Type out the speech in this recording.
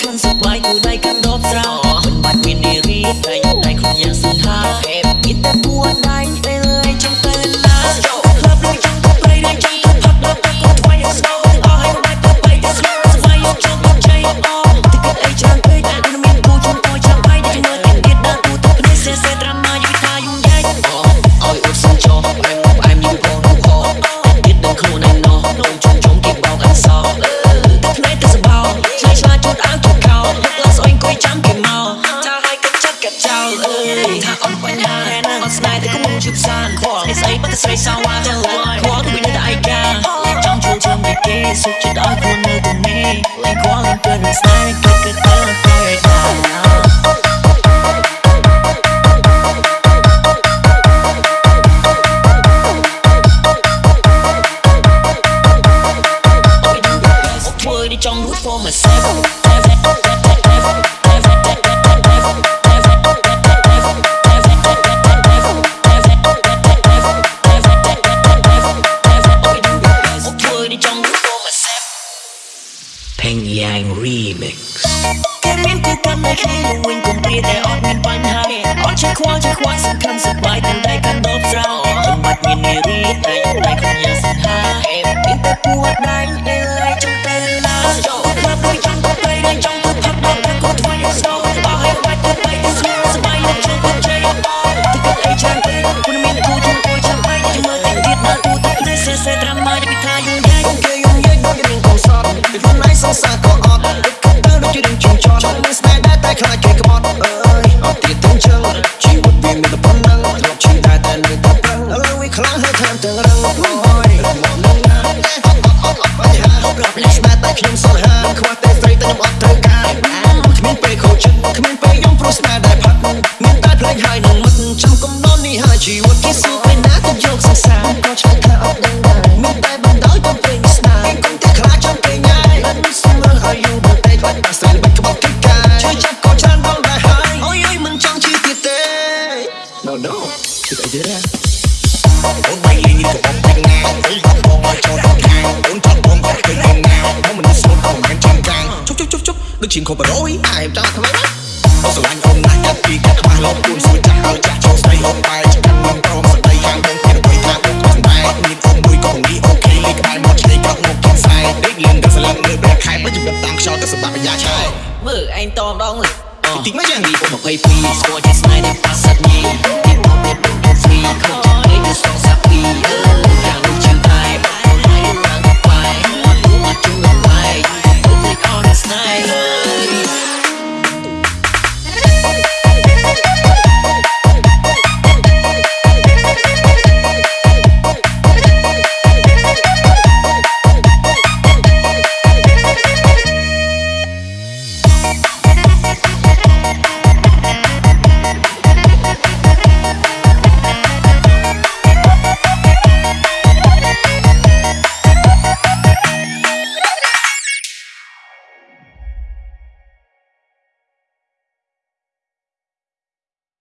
ក្លិនសុបាយគូដៃកាន់ដបស្រោមិនបាច់មាននារីតែដៃខ្លួនយ៉ាងសង្ហាហេបមានតែពួរដៃ ងស្អីបើតែស្រីសងវ៉ាទៅលើខ្វល់គឺមានតែឯកាចង់ជួលជើងពីគេសុខចិត្តឲ្យខ្លួននៅទីនេះលែងខ្វល់នឹងពេលស្នេហ៍ តែគ្នានឹងវិញកុំព្រាតែអត់មានបញ្ហាអត់ចេះខ្វល់ចេះខ្វាយសំខាន់សប្បាយតែតែកាន់ដល់ស្រោមិនបាច់មាននារីតែតែក្នុងយ៉ាងសង្ហាអេមានតែពួតដៃអេ ជឿតែទៀតណាអូនបាយលេងនេះក៏អត់ទាំងណាអីបងបងឲ្យចូលដល់ខាងអូនចង់បងក៏ឃើញបងណាបងមិនស្លុតក៏មិនចាំចាំងជុបជុបជុបជុបដូចជាងខូបរយអាយចាំថ្មីណាអូស្រឡាញ់អូនណាស់យ៉ាប់ពីកាត់ខ្វះលោកពួនសួរចាស់ឲ្យចាស់ចូលស្ដីអូនបែរចង្កាត់មិនព្រមស្ដីយ៉ាងបងគេទៅថាបងខ្លួនដែរអត់មានអូនមួយក៏នេះអូខេលេខក្បែរមកឆ្លេកក៏មកកំសាយដេកលឹងក៏ស្លឹងលើបែកខែបើជីវិតតាមខ្យល់ទៅសម្បត្តិបញ្ញាឆាយមើលឯងតម្ដងលើអតិចមកយ៉ាងនេះ22ស្គាល់ជាស្នេហ៍ដែលប៉ាសាត់ញី ទីមកមា